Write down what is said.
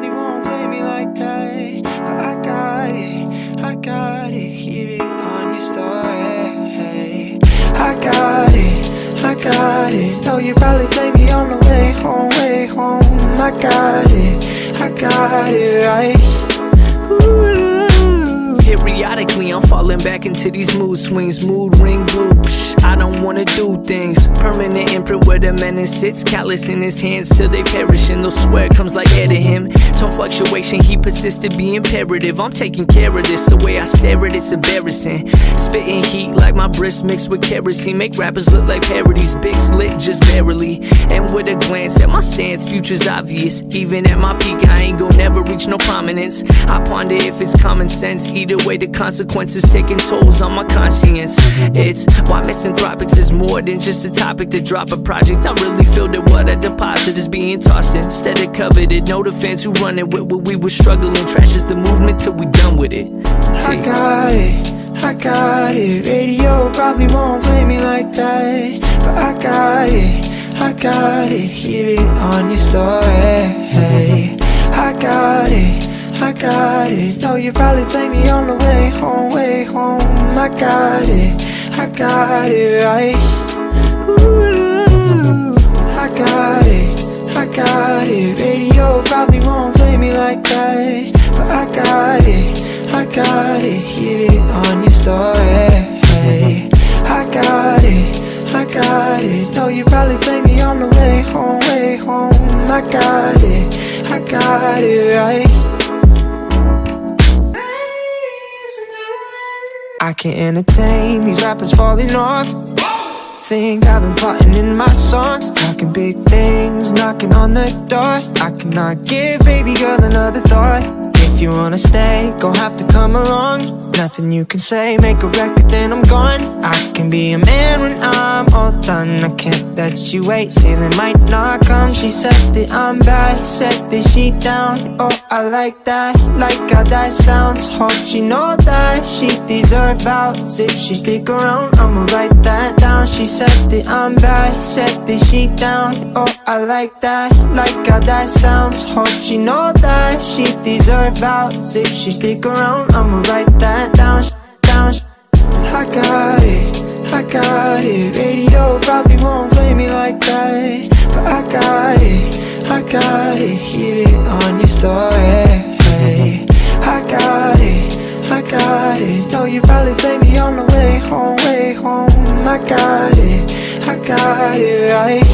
probably won't play me like that But I got it, I got it Hear it on your story I got it, I got it Know you probably play me on the way home, way home I got it, I got it right. Periodically, I'm falling back into these mood swings, mood ring bloops. I don't wanna do things. Permanent imprint where the menace sits, callous in his hands till they perish, and they'll swear comes like air to him. Fluctuation, he persisted, be imperative. I'm taking care of this, the way I stare at it's embarrassing. Spitting heat like my breast mixed with kerosene, make rappers look like parodies. Big slit just barely, and with a glance at my stance, future's obvious. Even at my peak, I ain't gon' never reach no prominence. I ponder if it's common sense. Either way, the consequences taking tolls on my conscience. It's why misanthropics is more than just a topic to drop a project. I really feel that what I deposit is being tossed instead of coveted. The fans who run it with what we were struggling. Trash is the movement till we done with it. I got it, I got it. Radio probably won't play me like that. But I got it, I got it. Hear it on your story. I got it, I got it. Know you probably play me on the way home, way home. I got it, I got it right. Ooh, I got it, Hear it on your story. I got it, I got it. Know you probably play me on the way home, way home. I got it, I got it right. I can't entertain these rappers falling off. Think I've been plotting in my songs Talking big things, knocking on the door. I cannot give baby girl another thought If you wanna stay, gon' have to come along. Nothing you can say, make a record then I'm gone. I can be a man when I'm all done. I can't let you wait, ceiling might not come. She said that I'm bad, said that she down. Oh, I like that, like how that sounds. Hope she know that she deserve vows If she stick around, I'ma write that down. She said that I'm bad, said that she down. Oh, I like that, like how that sounds. Hope she know that she deserve vows If she stick around, I'ma write that down. Down, I got it, I got it. Radio probably won't play me like that. But I got it, I got it. Hear it on your story. I got it, I got it. Know you probably play me on the way home, way home. I got it, I got it right